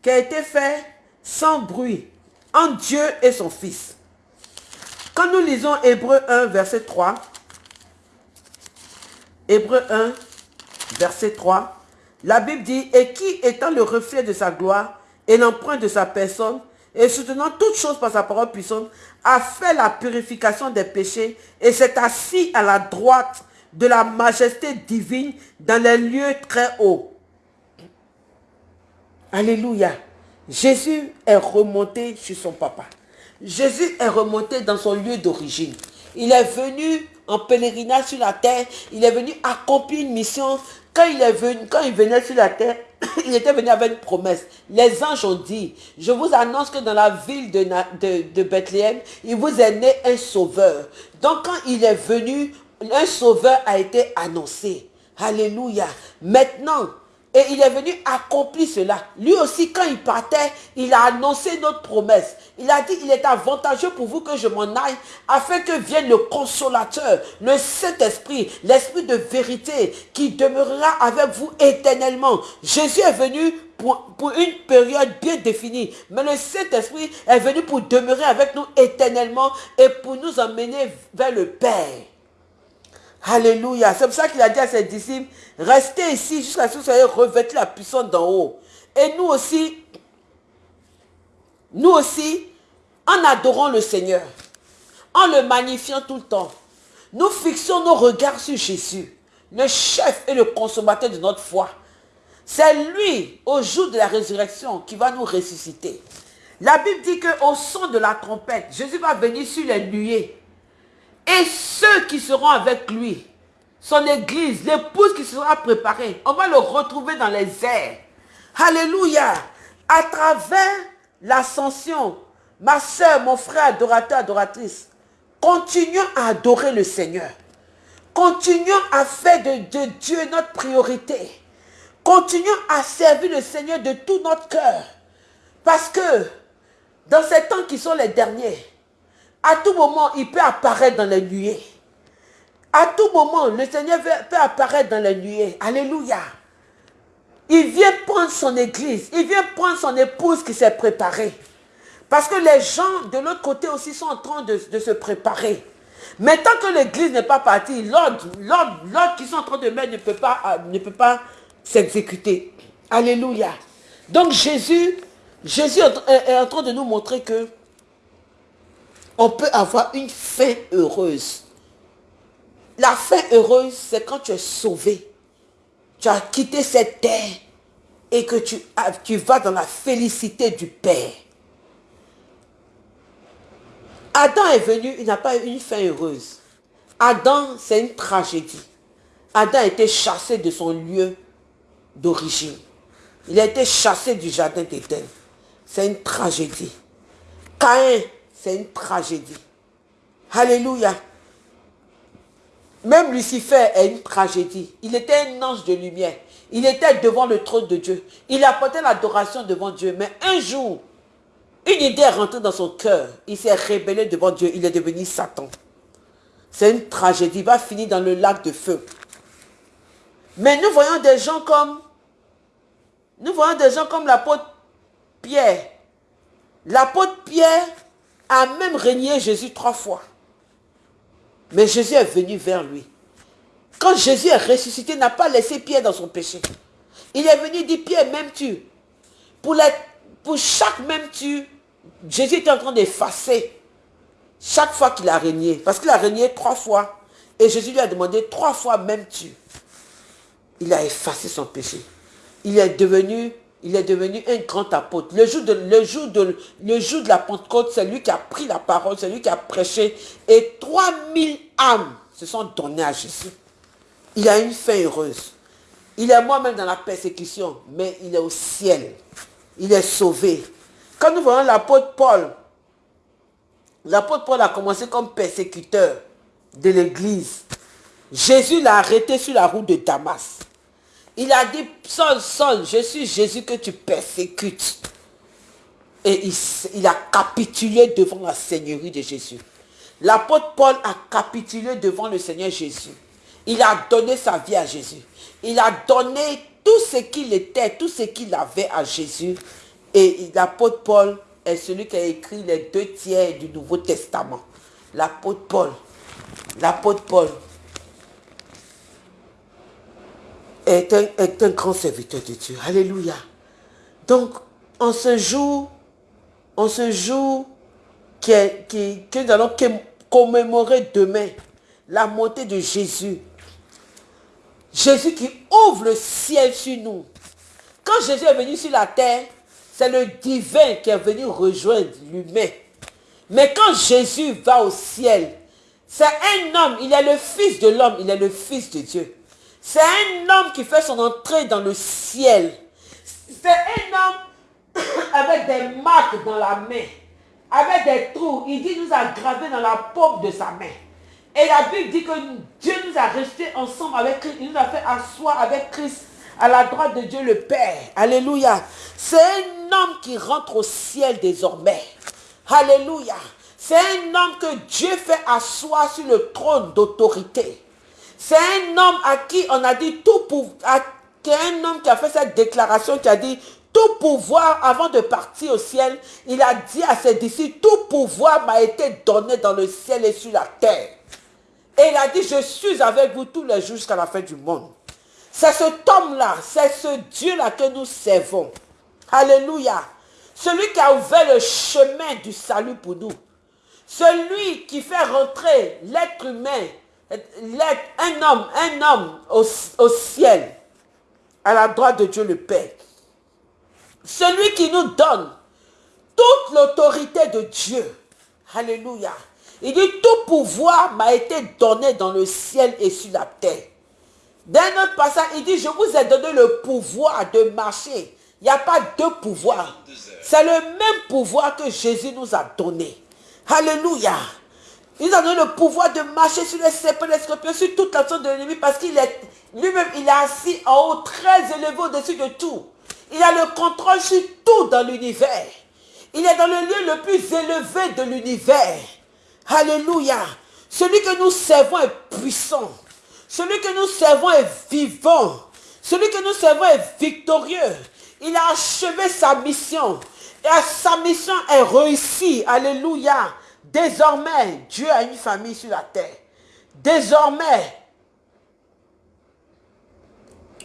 qui a été fait sans bruit entre Dieu et son Fils. Quand nous lisons Hébreu 1, verset 3, Hébreu 1, verset 3, la Bible dit, et qui étant le reflet de sa gloire et l'empreinte de sa personne, et soutenant toutes choses par sa parole puissante, a fait la purification des péchés et s'est assis à la droite de la majesté divine dans les lieux très hauts. Alléluia. Jésus est remonté chez son papa. Jésus est remonté dans son lieu d'origine. Il est venu en pèlerinage sur la terre. Il est venu accomplir une mission. Quand il, est venu, quand il venait sur la terre, il était venu avec une promesse. Les anges ont dit, je vous annonce que dans la ville de, de, de Bethléem, il vous est né un sauveur. Donc quand il est venu, un sauveur a été annoncé. Alléluia. Maintenant, et il est venu accomplir cela. Lui aussi, quand il partait, il a annoncé notre promesse. Il a dit, il est avantageux pour vous que je m'en aille, afin que vienne le consolateur, le Saint-Esprit, l'Esprit de vérité, qui demeurera avec vous éternellement. Jésus est venu pour, une période bien définie, mais le Saint-Esprit est venu pour demeurer avec nous éternellement et pour nous emmener vers le Père. Alléluia. C'est pour ça qu'il a dit à ses disciples, restez ici jusqu'à ce que vous soyez revêtus la puissance d'en haut. Et nous aussi, nous aussi, en adorant le Seigneur, en le magnifiant tout le temps, nous fixons nos regards sur Jésus, le chef et le consommateur de notre foi. C'est lui, au jour de la résurrection, qui va nous ressusciter. La Bible dit qu'au son de la trompette, Jésus va venir sur les nuées et ceux qui seront avec lui, son église, l'épouse qui sera préparée, on va le retrouver dans les airs. Alléluia. À travers l'ascension, ma soeur, mon frère, adorateur, adoratrice, continuons à adorer le Seigneur. Continuons à faire de, Dieu notre priorité. Continuons à servir le Seigneur de tout notre cœur. Parce que dans ces temps qui sont les derniers, à tout moment, il peut apparaître dans les nuées. À tout moment, le Seigneur peut apparaître dans les nuées. Alléluia. Il vient prendre son église. Il vient prendre son épouse qui s'est préparée. Parce que les gens de l'autre côté aussi sont en train de, se préparer. Mais tant que l'église n'est pas partie, l'ordre qui sont en train de mettre ne peut pas, ne peut pas s'exécuter. Alléluia. Donc Jésus, Jésus est en train de nous montrer que on peut avoir une fin heureuse. La fin heureuse, c'est quand tu es sauvé. Tu as quitté cette terre et que tu, vas dans la félicité du Père. Adam est venu, il n'a pas eu une fin heureuse. Adam, c'est une tragédie. Adam a été chassé de son lieu d'origine. Il a été chassé du jardin d'Éden. C'est une tragédie. Caïn c'est une tragédie. Alléluia. Même Lucifer est une tragédie. Il était un ange de lumière. Il était devant le trône de Dieu. Il apportait l'adoration devant Dieu. Mais un jour, une idée est rentrée dans son cœur. Il s'est rébellé devant Dieu. Il est devenu Satan. C'est une tragédie. Il va finir dans le lac de feu. Mais nous voyons des gens comme, nous voyons des gens comme l'apôtre Pierre. L'apôtre Pierre a même régné Jésus trois fois. Mais Jésus est venu vers lui. Quand Jésus est ressuscité, n'a pas laissé Pierre dans son péché. Il est venu dire, Pierre, m'aimes-tu? Pour, pour chaque même-tu, Jésus était en train d'effacer chaque fois qu'il a régné. Parce qu'il a régné trois fois. Et Jésus lui a demandé trois fois m'aimes-tu? Il a effacé son péché. Il est devenu il est devenu un grand apôtre. Le jour de, la Pentecôte, c'est lui qui a pris la parole, c'est lui qui a prêché. Et 3000 âmes se sont données à Jésus. Il a une fin heureuse. Il est moi-même dans la persécution, mais il est au ciel. Il est sauvé. Quand nous voyons l'apôtre Paul, L'apôtre Paul a commencé comme persécuteur de l'église. Jésus l'a arrêté sur la route de Damas. Il a dit, Saul, Saul, je suis Jésus que tu persécutes. Et il, a capitulé devant la seigneurie de Jésus. L'apôtre Paul a capitulé devant le Seigneur Jésus. Il a donné sa vie à Jésus. Il a donné tout ce qu'il était, tout ce qu'il avait à Jésus. Et l'apôtre Paul est celui qui a écrit les deux tiers du Nouveau Testament. L'apôtre Paul. L'apôtre Paul est un, est grand serviteur de Dieu. Alléluia. Donc, en ce jour, en ce jour que nous allons commémorer demain la montée de Jésus. Jésus qui ouvre le ciel sur nous. Quand Jésus est venu sur la terre, c'est le divin qui est venu rejoindre l'humain. Mais quand Jésus va au ciel, c'est un homme, il est le fils de l'homme, il est le fils de Dieu. C'est un homme qui fait son entrée dans le ciel. C'est un homme avec des marques dans la main, avec des trous. Il dit, nous a gravé dans la paume de sa main. Et la Bible dit que Dieu nous a restés ensemble avec Christ. Il nous a fait asseoir avec Christ à la droite de Dieu le Père. Alléluia. C'est un homme qui rentre au ciel désormais. Alléluia. C'est un homme que Dieu fait asseoir sur le trône d'autorité. C'est un homme à qui on a dit tout pour... un homme qui a fait cette déclaration, qui a dit tout pouvoir, avant de partir au ciel, il a dit à ses disciples, tout pouvoir m'a été donné dans le ciel et sur la terre. Et il a dit, je suis avec vous tous les jours jusqu'à la fin du monde. C'est cet homme-là, c'est ce Dieu-là que nous servons. Alléluia. Celui qui a ouvert le chemin du salut pour nous. Celui qui fait rentrer l'être humain un homme, un homme au, au ciel, à la droite de Dieu le Père. Celui qui nous donne toute l'autorité de Dieu. Alléluia. Il dit, tout pouvoir m'a été donné dans le ciel et sur la terre. Dans autre passage, il dit, je vous ai donné le pouvoir de marcher. Il n'y a pas deux pouvoirs. C'est le même pouvoir que Jésus nous a donné. Alléluia. Il a donné le pouvoir de marcher sur les serpents, les scorpions, sur toute l'action de l'ennemi parce qu'il est lui-même, il est assis en haut, très élevé au-dessus de tout. Il a le contrôle sur tout dans l'univers. Il est dans le lieu le plus élevé de l'univers. Alléluia. Celui que nous servons est puissant. Celui que nous servons est vivant. Celui que nous servons est victorieux. Il a achevé sa mission. Et sa mission est réussie. Alléluia. Désormais, Dieu a une famille sur la terre. Désormais,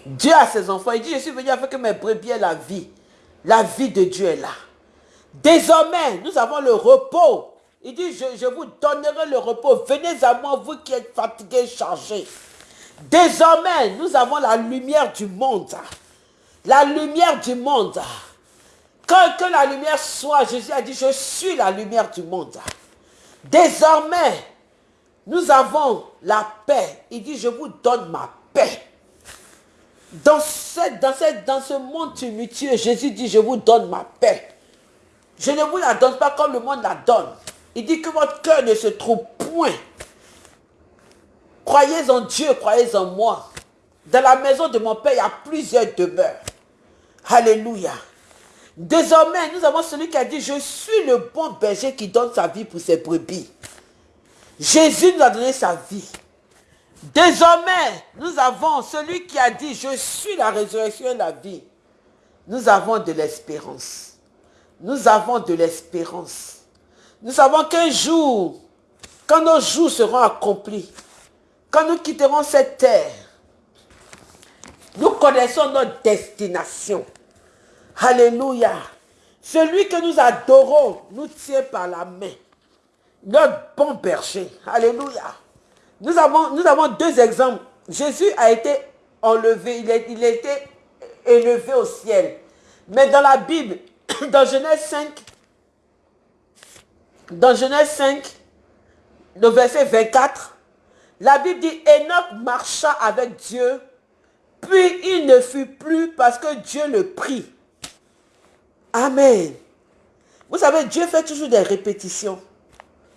Dieu a ses enfants. Il dit, je suis venu avec mes brebis la vie. La vie de Dieu est là. Désormais, nous avons le repos. Il dit, je, vous donnerai le repos. Venez à moi, vous qui êtes fatigués, chargés. Désormais, nous avons la lumière du monde. La lumière du monde. Quand que la lumière soit, Jésus a dit, je suis la lumière du monde. Désormais, nous avons la paix. Il dit, je vous donne ma paix. Dans, cette, dans, cette, dans ce monde tumultueux, Jésus dit, je vous donne ma paix. Je ne vous la donne pas comme le monde la donne. Il dit que votre cœur ne se trouve point. Croyez en Dieu, croyez en moi. Dans la maison de mon Père, il y a plusieurs demeures. Alléluia. Désormais, nous avons celui qui a dit, je suis le bon berger qui donne sa vie pour ses brebis. Jésus nous a donné sa vie. Désormais, nous avons celui qui a dit, je suis la résurrection et la vie. Nous avons de l'espérance. Nous avons de l'espérance. Nous savons qu'un jour, quand nos jours seront accomplis, quand nous quitterons cette terre, nous connaissons notre destination. Alléluia. Celui que nous adorons nous tient par la main. Notre bon berger. Alléluia. Nous avons, deux exemples. Jésus a été enlevé, il il a été élevé au ciel. Mais dans la Bible, dans Genèse 5, dans Genèse 5, le verset 24, la Bible dit, Enoch marcha avec Dieu, puis il ne fut plus parce que Dieu le prit. Amen. Vous savez, Dieu fait toujours des répétitions.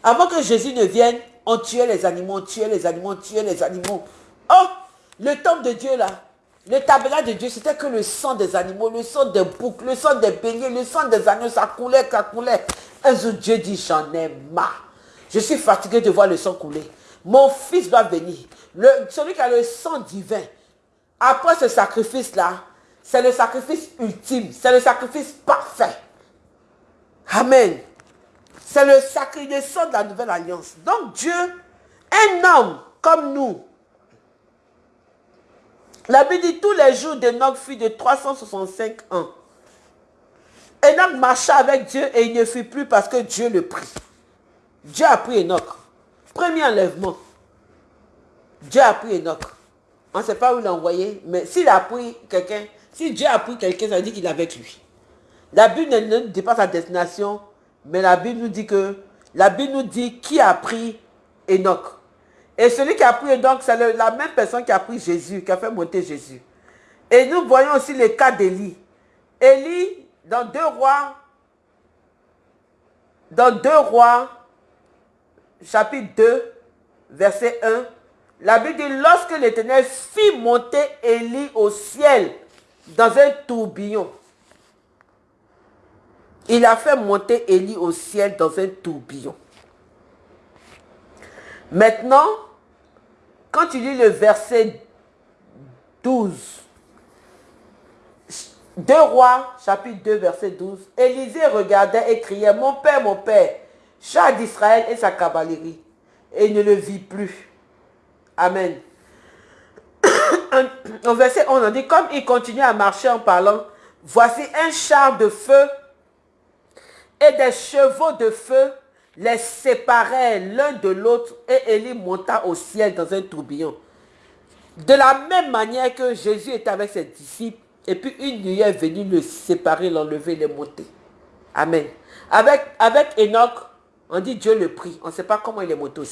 Avant que Jésus ne vienne, on tuait les animaux, on tuait les animaux, on tuait les animaux. Oh, le temple de Dieu là, le tabernacle de Dieu, c'était que le sang des animaux, le sang des boucs, le sang des béliers, le sang des agneaux, ça coulait, ça coulait. Un jour, Dieu dit, j'en ai marre. Je suis fatigué de voir le sang couler. Mon fils doit venir. Celui qui a le sang divin, après ce sacrifice-là, c'est le sacrifice ultime, c'est le sacrifice parfait. Amen. C'est le sacrifice de la nouvelle alliance. Donc Dieu, un homme comme nous, la Bible dit tous les jours d'Enoch fut de 365 ans. Enoch marcha avec Dieu et il ne fut plus parce que Dieu le prit. Dieu a pris Enoch. Premier enlèvement. Dieu a pris Enoch. On ne sait pas où envoyé, mais s'il a pris quelqu'un, si Dieu a pris quelqu'un, ça veut dire qu'il est avec lui. La Bible ne dit pas sa destination, mais la Bible nous dit que, la Bible nous dit qui a pris Enoch. Et celui qui a pris donc, c'est la même personne qui a pris Jésus, qui a fait monter Jésus. Et nous voyons aussi le cas d'Élie. Élie, dans deux rois, dans deux rois, chapitre 2, verset 1, la Bible dit, lorsque l'Éternel fit monter Élie au ciel dans un tourbillon, il a fait monter Élie au ciel dans un tourbillon. Maintenant, quand tu lis le verset 12, 2 rois, chapitre 2, verset 12, Élisée regardait et criait, mon père, mon père, chat d'Israël et sa cavalerie. Et ne le vit plus. Amen. Au verset 11, on dit, comme il continue à marcher en parlant, voici un char de feu et des chevaux de feu les séparaient l'un de l'autre et Élie monta au ciel dans un tourbillon. De la même manière que Jésus était avec ses disciples, et puis une nuit est venue le séparer, l'enlever, les monter. Amen. Avec, avec Enoch, on dit Dieu le prie. On ne sait pas comment il est monté au.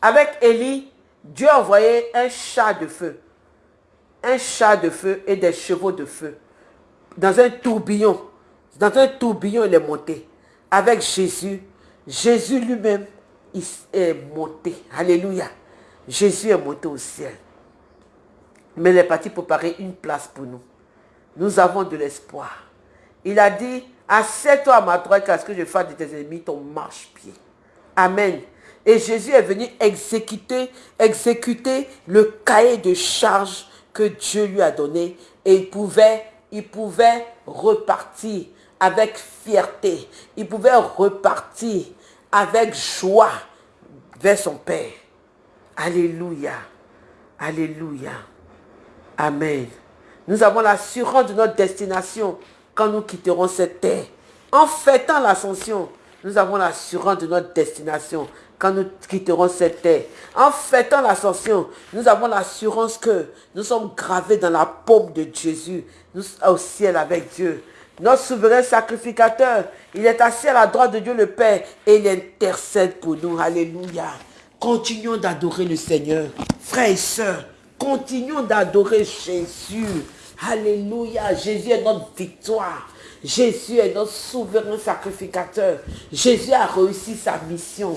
Avec Élie, Dieu a envoyé un chat de feu. Un chat de feu et des chevaux de feu. Dans un tourbillon. Dans un tourbillon, il est monté. Avec Jésus, Jésus lui-même est monté. Alléluia. Jésus est monté au ciel. Mais il est parti préparer une place pour nous. Nous avons de l'espoir. Il a dit, assieds-toi à ma droite, car ce que je fais de tes ennemis ton marche-pied. Amen. Et Jésus est venu exécuter, exécuter le cahier de charge que Dieu lui a donné. Et il pouvait, il pouvait repartir avec fierté. Il pouvait repartir avec joie vers son Père. Alléluia. Alléluia. Amen. Nous avons l'assurance de notre destination quand nous quitterons cette terre. En fêtant l'ascension, nous avons l'assurance de notre destination quand nous quitterons cette terre. En fêtant l'ascension, nous avons l'assurance que nous sommes gravés dans la paume de Jésus, nous au ciel avec Dieu notre souverain sacrificateur. Il est assis à la droite de Dieu le Père et il intercède pour nous. Alléluia. Continuons d'adorer le Seigneur. Frères et sœurs, continuons d'adorer Jésus. Alléluia. Jésus est notre victoire. Jésus est notre souverain sacrificateur. Jésus a réussi sa mission.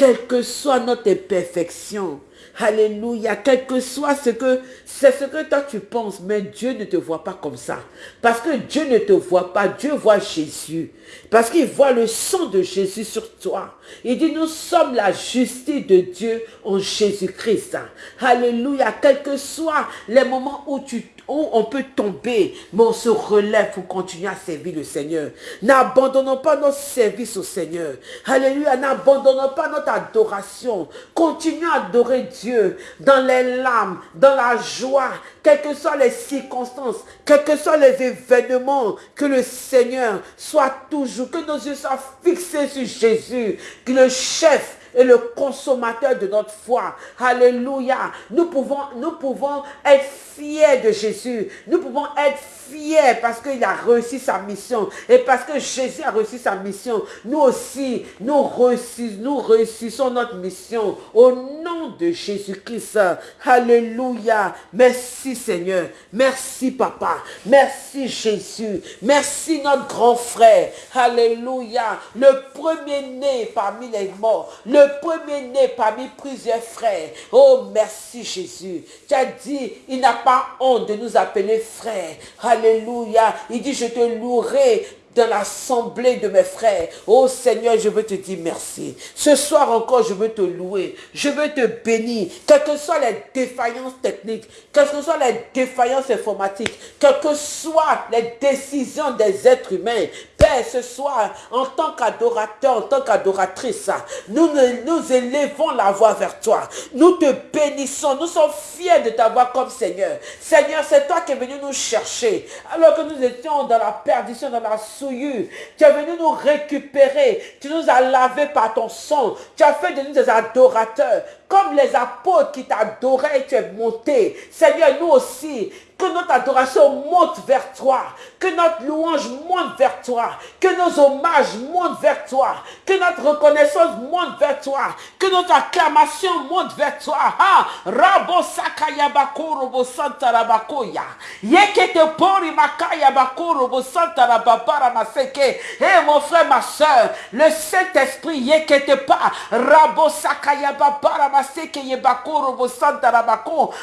Quelle que soit notre imperfection, Alléluia. Quel que soit ce que, c'est ce que toi tu penses, mais Dieu ne te voit pas comme ça. Parce que Dieu ne te voit pas, Dieu voit Jésus. Parce qu'il voit le sang de Jésus sur toi. Il dit, nous sommes la justice de Dieu en Jésus-Christ. Alléluia. Quel que soit les moments où tu on peut tomber, mais on se relève pour continuer à servir le Seigneur. N'abandonnons pas notre service au Seigneur. Alléluia, n'abandonnons pas notre adoration. Continuons à adorer Dieu dans les larmes, dans la joie, quelles que soient les circonstances, quels que soient les événements, que le Seigneur soit toujours, que nos yeux soient fixés sur Jésus, que le chef et le consommateur de notre foi. Alléluia. Nous pouvons, nous pouvons être fiers de Jésus. Nous pouvons être fiers parce qu'il a réussi sa mission. Et parce que Jésus a réussi sa mission, nous aussi, nous réussissons, nous réussissons notre mission au nom de Jésus-Christ. Alléluia. Merci Seigneur. Merci Papa. Merci Jésus. Merci notre grand frère. Alléluia. Le premier-né parmi les morts. Premier-né parmi plusieurs frères. Oh, merci Jésus. Tu as dit, il n'a pas honte de nous appeler frères. Alléluia. Il dit, je te louerai dans l'assemblée de mes frères. Oh Seigneur, je veux te dire merci. Ce soir encore, je veux te louer. Je veux te bénir. Quelles que soient les défaillances techniques, quelles que soient les défaillances informatiques, quelles que soient les décisions des êtres humains, Père, ce soir, en tant qu'adorateur, en tant qu'adoratrice, nous, nous élevons la voix vers toi. Nous te bénissons. Nous sommes fiers de t'avoir comme Seigneur. Seigneur, c'est toi qui es venu nous chercher. Alors que nous étions dans la perdition, dans la souillure. Tu es venu nous récupérer. Tu nous as lavés par ton sang. Tu as fait de nous des adorateurs. Comme les apôtres qui t'adoraient, tu es monté. Seigneur, nous aussi, que notre adoration monte vers toi. Que notre louange monte vers toi. Que nos hommages montent vers toi. Que notre reconnaissance monte vers toi. Que notre acclamation monte vers toi. Ah, Rabo sakaya robo santa rabakoya. Yekete pori makaya robo santa rababara maseke. Eh mon frère, ma soeur, le Saint-Esprit yekete pas. Rabo sakaya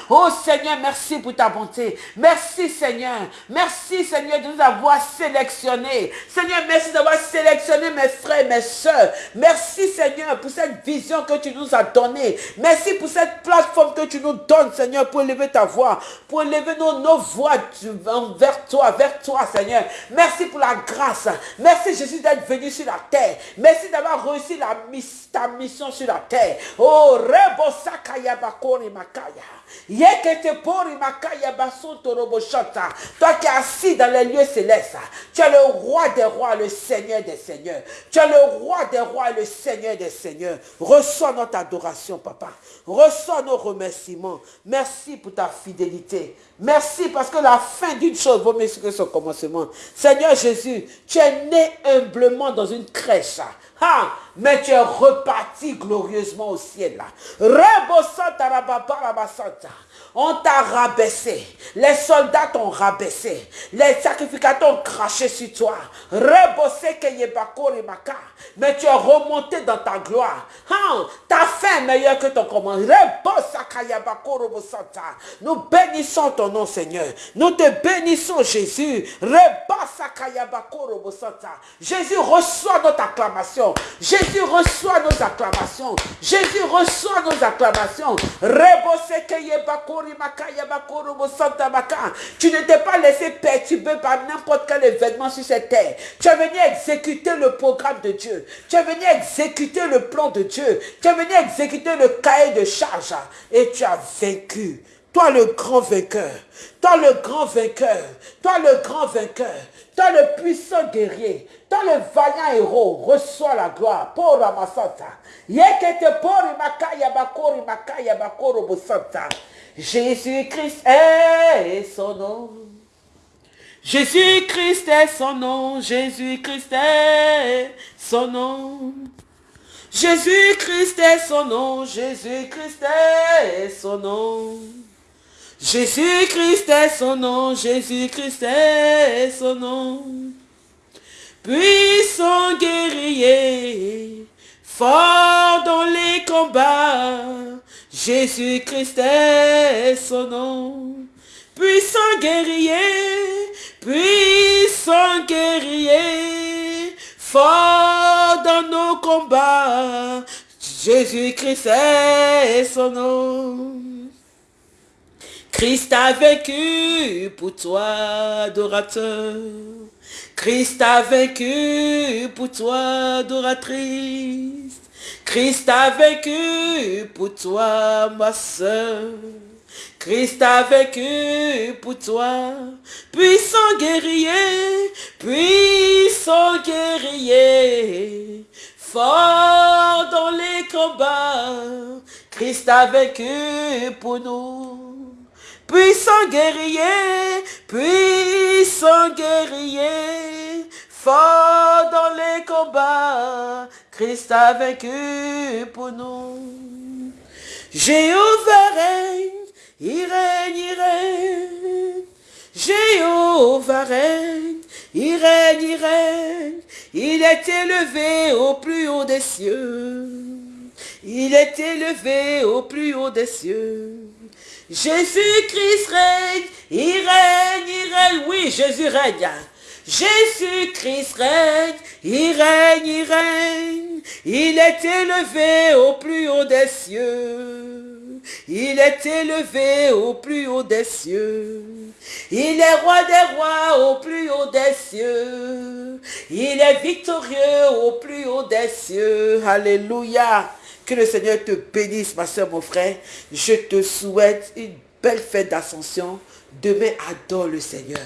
Oh Seigneur, merci pour ta bonté. Merci Seigneur. Merci Seigneur de nous avoir sélectionnés. Seigneur, merci d'avoir sélectionné mes frères, mes soeurs. Merci Seigneur pour cette vision que tu nous as donnée. Merci pour cette plateforme que tu nous donnes Seigneur pour élever ta voix. Pour élever nos, nos voix vers toi, vers toi Seigneur. Merci pour la grâce. Merci Jésus d'être venu sur la terre. Merci d'avoir réussi la, ta mission sur la terre. Oh, Rebo Sakaya Bakori Makaya. Toi qui es assis dans les lieux célestes, tu es le roi des rois, le seigneur des seigneurs. Tu es le roi des rois, le seigneur des seigneurs. Reçois notre adoration, papa. Reçois nos remerciements. Merci pour ta fidélité. Merci parce que la fin d'une chose vaut mieux que son commencement. Seigneur Jésus, tu es né humblement dans une crèche. Ah, mais tu es reparti glorieusement au ciel. On t'a rabaissé. Les soldats t'ont rabaissé. Les sacrificateurs ont craché sur toi. Mais tu es remonté dans ta gloire. Ah, ta fin est meilleure que ton commandement. Nous bénissons ton nom, Seigneur. Nous te bénissons, Jésus. Jésus reçoit notre acclamation. Jésus reçoit nos acclamations. Jésus reçoit nos acclamations. Tu ne t'es pas laissé perturber par n'importe quel événement sur cette terre. Tu es venu exécuter le programme de Dieu. Tu es venu exécuter le plan de Dieu. Tu es venu exécuter le cahier de charge. Et tu as vaincu. Toi le grand vainqueur. Toi le grand vainqueur. Toi le grand vainqueur. Toi le puissant guerrier. Toi le vaillant héros. Reçois la gloire. Pour Ramasanta. Yekete pour makaya bakori makaya bakoro bosanta. Jésus-Christ est son nom. Jésus-Christ est son nom. Jésus-Christ est son nom. Jésus-Christ est son nom. Jésus-Christ est son nom. Jésus-Christ est son nom. Jésus-Christ est son nom. Puissant guerrier, fort dans les combats, Jésus-Christ est son nom. Puissant guerrier, puissant guerrier, fort dans nos combats. Jésus-Christ est son nom. Christ a vaincu pour toi, adorateur. Christ a vaincu pour toi, adoratrice. Christ a vaincu pour toi, ma soeur. Christ a vaincu pour toi, puissant guerrier, puissant guerrier, Fort dans les combats, Christ a vaincu pour nous. Puissant guerrier, puissant guerrier, dans les combats, Christ a vaincu pour nous. Jéhovah règne, il règne, il règne. Jéhovah règne, il règne, il règne. Il est élevé au plus haut des cieux. Il est élevé au plus haut des cieux. Jésus-Christ règne, il règne, il règne. Oui, Jésus règne. Jésus-Christ règne, il règne, il règne. Il est élevé au plus haut des cieux. Il est élevé au plus haut des cieux. Il est roi des rois au plus haut des cieux. Il est victorieux au plus haut des cieux. Alléluia. Que le Seigneur te bénisse, ma soeur, mon frère. Je te souhaite une belle fête d'ascension. Demain, adore le Seigneur.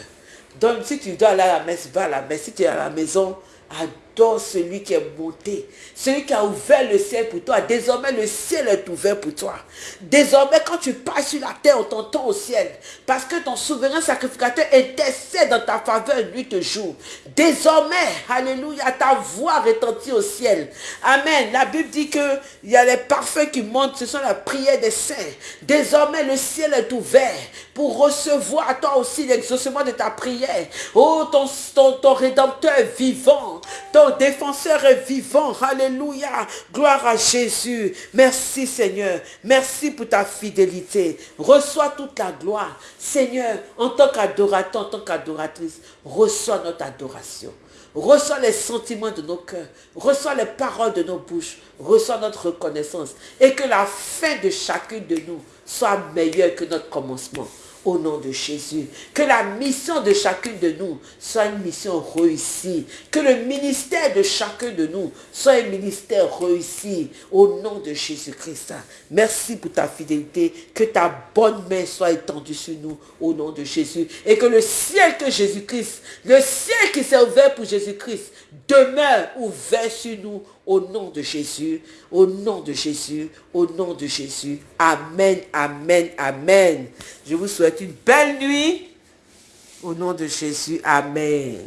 Donc, si tu dois aller à la messe, va à la messe. Si tu es à la maison, adore celui qui est monté, celui qui a ouvert le ciel pour toi. Désormais, le ciel est ouvert pour toi. Désormais, quand tu passes sur la terre, on t'entend au ciel. Parce que ton souverain sacrificateur intercède dans ta faveur nuit et jour. Désormais, alléluia, ta voix retentit au ciel. Amen. La Bible dit que il y a les parfaits qui montent, ce sont la prière des saints. Désormais, le ciel est ouvert pour recevoir toi aussi l'exaucement de ta prière. Oh, ton, ton, ton rédempteur vivant, ton défenseur est vivant. Alléluia. Gloire à Jésus. Merci Seigneur. Merci pour ta fidélité. Reçois toute la gloire. Seigneur, en tant qu'adorateur, en tant qu'adoratrice, reçois notre adoration. Reçois les sentiments de nos cœurs. Reçois les paroles de nos bouches. Reçois notre reconnaissance. Et que la fin de chacune de nous soit meilleure que notre commencement au nom de Jésus. Que la mission de chacune de nous soit une mission réussie. Que le ministère de chacun de nous soit un ministère réussi au nom de Jésus-Christ. Merci pour ta fidélité. Que ta bonne main soit étendue sur nous au nom de Jésus. Et que le ciel que Jésus-Christ, le ciel qui s'est ouvert pour Jésus-Christ, demeure ouvert sur nous au nom de Jésus, au nom de Jésus, au nom de Jésus. Amen, amen, amen. Je vous souhaite une belle nuit. Au nom de Jésus, amen.